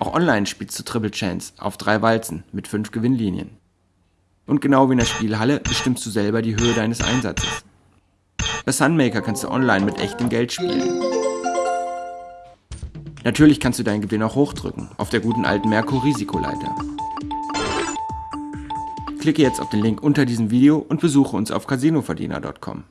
Auch online spielst du Triple Chance auf drei Walzen mit fünf Gewinnlinien. Und genau wie in der Spielhalle bestimmst du selber die Höhe deines Einsatzes. Bei Sunmaker kannst du online mit echtem Geld spielen. Natürlich kannst du deinen Gewinn auch hochdrücken, auf der guten alten Merkur-Risikoleiter. Klicke jetzt auf den Link unter diesem Video und besuche uns auf casinoverdiener.com.